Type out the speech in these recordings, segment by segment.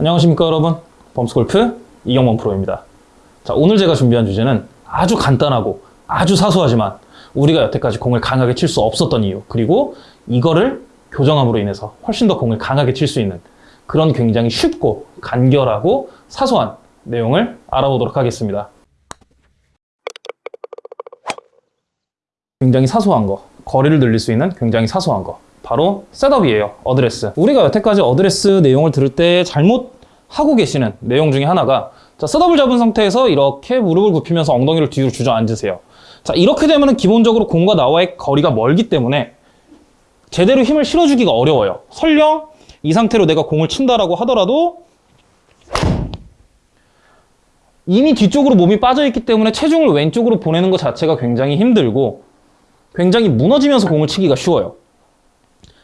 안녕하십니까 여러분. 범스골프 이경범 프로입니다. 자 오늘 제가 준비한 주제는 아주 간단하고 아주 사소하지만 우리가 여태까지 공을 강하게 칠 수 없었던 이유 그리고 이거를 교정함으로 인해서 훨씬 더 공을 강하게 칠 수 있는 그런 굉장히 쉽고 간결하고 사소한 내용을 알아보도록 하겠습니다. 굉장히 사소한 거 거리를 늘릴 수 있는 굉장히 사소한 거 바로 setup이에요 어드레스. 우리가 여태까지 어드레스 내용을 들을 때 잘못 하고 계시는 내용 중에 하나가 자 setup을 잡은 상태에서 이렇게 무릎을 굽히면서 엉덩이를 뒤로 주저앉으세요. 자 이렇게 되면 기본적으로 공과 나와의 거리가 멀기 때문에 제대로 힘을 실어주기가 어려워요. 설령 이 상태로 내가 공을 친다라고 하더라도 이미 뒤쪽으로 몸이 빠져있기 때문에 체중을 왼쪽으로 보내는 것 자체가 굉장히 힘들고 굉장히 무너지면서 공을 치기가 쉬워요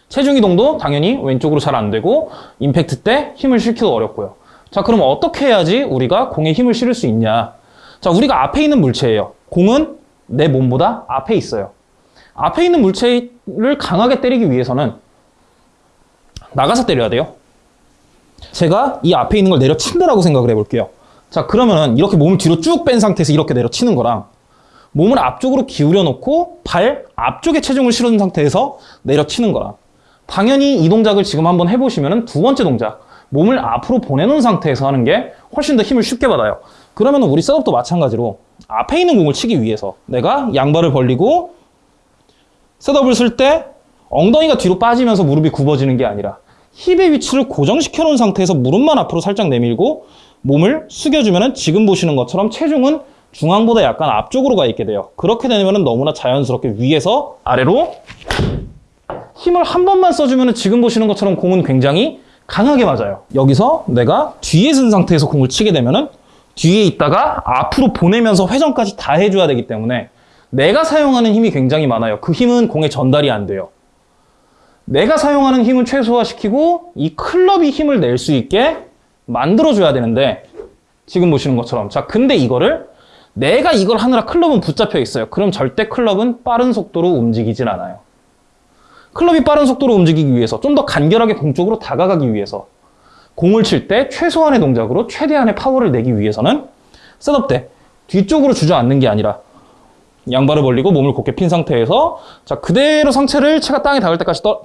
체중 이동도 당연히 왼쪽으로 잘 안 되고 임팩트 때 힘을 실기도 어렵고요. 자, 그럼 어떻게 해야지 우리가 공에 힘을 실을 수 있냐? 자, 우리가 앞에 있는 물체예요. 공은 내 몸보다 앞에 있어요. 앞에 있는 물체를 강하게 때리기 위해서는 나가서 때려야 돼요. 제가 이 앞에 있는 걸 내려친다라고 생각을 해볼게요. 자, 그러면은 이렇게 몸을 뒤로 쭉 뺀 상태에서 이렇게 내려치는 거랑 몸을 앞쪽으로 기울여 놓고 발 앞쪽에 체중을 실은 상태에서 내려치는 거랑 당연히 이 동작을 지금 한번 해보시면 두 번째 동작 몸을 앞으로 보내놓은 상태에서 하는 게 훨씬 더 힘을 쉽게 받아요. 그러면 우리 셋업도 마찬가지로 앞에 있는 공을 치기 위해서 내가 양발을 벌리고 셋업을 쓸 때 엉덩이가 뒤로 빠지면서 무릎이 굽어지는 게 아니라 힙의 위치를 고정시켜 놓은 상태에서 무릎만 앞으로 살짝 내밀고 몸을 숙여주면 지금 보시는 것처럼 체중은 중앙보다 약간 앞쪽으로 가 있게 돼요. 그렇게 되면 너무나 자연스럽게 위에서 아래로 힘을 한 번만 써주면 지금 보시는 것처럼 공은 굉장히 강하게 맞아요. 여기서 내가 뒤에 쓴 상태에서 공을 치게 되면 뒤에 있다가 앞으로 보내면서 회전까지 다 해줘야 되기 때문에 내가 사용하는 힘이 굉장히 많아요. 그 힘은 공에 전달이 안 돼요. 내가 사용하는 힘을 최소화시키고 이 클럽이 힘을 낼 수 있게 만들어줘야 되는데 지금 보시는 것처럼 자 근데 이거를 내가 이걸 하느라 클럽은 붙잡혀 있어요. 그럼 절대 클럽은 빠른 속도로 움직이질 않아요. 클럽이 빠른 속도로 움직이기 위해서 좀 더 간결하게 공 쪽으로 다가가기 위해서 공을 칠 때 최소한의 동작으로 최대한의 파워를 내기 위해서는 셋업 때 뒤쪽으로 주저앉는 게 아니라 양발을 벌리고 몸을 곧게 핀 상태에서 자 그대로 상체를 체가 땅에 닿을 때까지 떠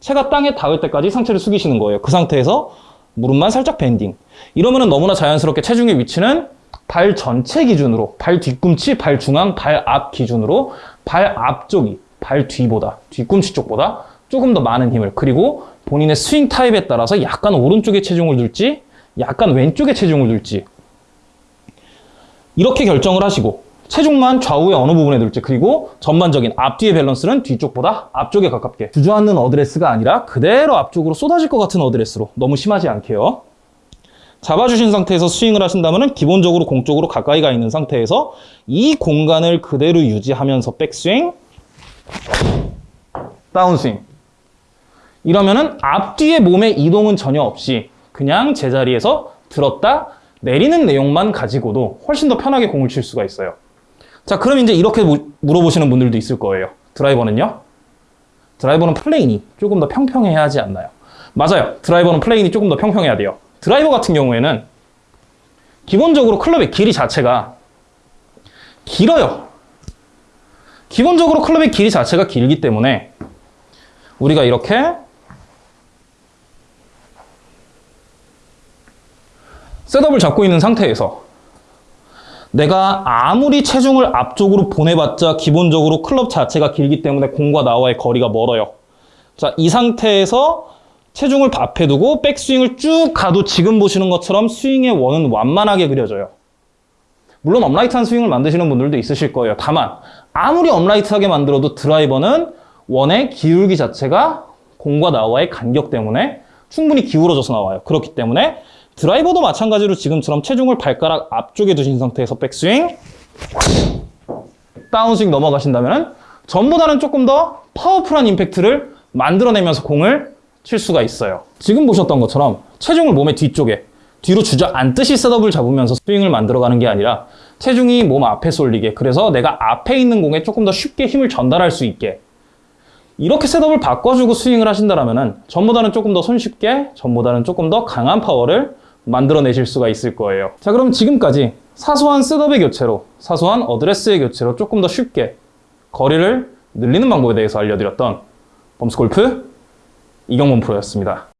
체가 땅에 닿을 때까지 상체를 숙이시는 거예요. 그 상태에서 무릎만 살짝 bending. 이러면 너무나 자연스럽게 체중의 위치는 발 전체 기준으로 발 뒤꿈치, 발 중앙, 발 앞 기준으로 발 앞쪽이 발 뒤보다 뒤꿈치 쪽보다 조금 더 많은 힘을 그리고 본인의 스윙 타입에 따라서 약간 오른쪽에 체중을 둘지 약간 왼쪽에 체중을 둘지 이렇게 결정을 하시고 체중만 좌우의 어느 부분에 둘지 그리고 전반적인 앞뒤의 밸런스는 뒤쪽보다 앞쪽에 가깝게. 주저앉는 어드레스가 아니라 그대로 앞쪽으로 쏟아질 것 같은 어드레스로. 너무 심하지 않게요. 잡아주신 상태에서 스윙을 하신다면 기본적으로 공 쪽으로 가까이 가 있는 상태에서 이 공간을 그대로 유지하면서 백스윙 다운스윙 이러면은 앞뒤의 몸의 이동은 전혀 없이 그냥 제자리에서 들었다 내리는 내용만 가지고도 훨씬 더 편하게 공을 칠 수가 있어요. 자 그럼 이제 이렇게 물어보시는 분들도 있을 거예요. 드라이버는요? 드라이버는 plane이 조금 더 평평해야 하지 않나요? 맞아요. 드라이버는 plane이 조금 더 평평해야 돼요. 드라이버 같은 경우에는 기본적으로 클럽의 길이 자체가 길어요 기본적으로 클럽의 길이 자체가 길기 때문에 우리가 이렇게 setup을 잡고 있는 상태에서 내가 아무리 체중을 앞쪽으로 보내봤자 기본적으로 클럽 자체가 길기 때문에 공과 나와의 거리가 멀어요. 자, 이 상태에서 체중을 앞에 두고 백스윙을 쭉 가도 지금 보시는 것처럼 스윙의 원은 완만하게 그려져요. 물론 upright한 스윙을 만드시는 분들도 있으실 거예요. 다만 아무리 upright하게 만들어도 드라이버는 원의 기울기 자체가 공과 나와의 간격 때문에 충분히 기울어져서 나와요. 그렇기 때문에 드라이버도 마찬가지로 지금처럼 체중을 발가락 앞쪽에 두신 상태에서 백스윙 다운스윙 넘어가신다면 전보다는 조금 더 powerful한 임팩트를 만들어내면서 공을 칠 수가 있어요. 지금 보셨던 것처럼 체중을 몸의 뒤쪽에 뒤로 주저앉듯이 setup을 잡으면서 스윙을 만들어가는 게 아니라 체중이 몸 앞에 쏠리게 그래서 내가 앞에 있는 공에 조금 더 쉽게 힘을 전달할 수 있게 이렇게 setup을 바꿔주고 스윙을 하신다면 전보다는 조금 더 손쉽게 전보다는 조금 더 강한 파워를 만들어내실 수가 있을 거예요. 자, 그럼 지금까지 사소한 setup의 교체로, 사소한 어드레스의 교체로 조금 더 쉽게 거리를 늘리는 방법에 대해서 알려드렸던 범스골프 이경문 프로였습니다.